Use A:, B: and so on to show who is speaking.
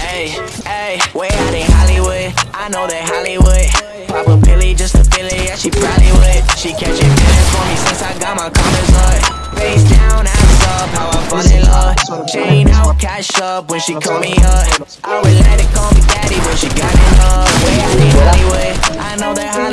A: Hey, hey, way out in Hollywood. I know that Hollywood. Pop a pilly just to feel it, yeah, she probably would. She catching feelings for me since I got my comments up. Face down, ass up, how I fall in love. Chain out, cash up when she call me up. I would let it call me daddy, but she got enough. Way out in Hollywood. I know that Hollywood.